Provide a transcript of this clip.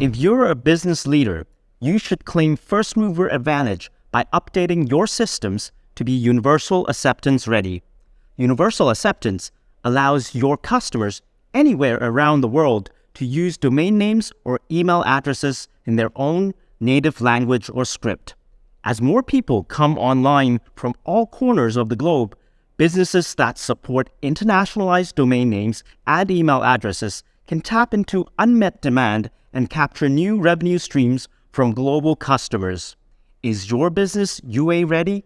If you're a business leader, you should claim first mover advantage by updating your systems to be universal acceptance ready. Universal acceptance allows your customers anywhere around the world to use domain names or email addresses in their own native language or script. As more people come online from all corners of the globe, businesses that support internationalized domain names and email addresses can tap into unmet demand and capture new revenue streams from global customers. Is your business UA ready?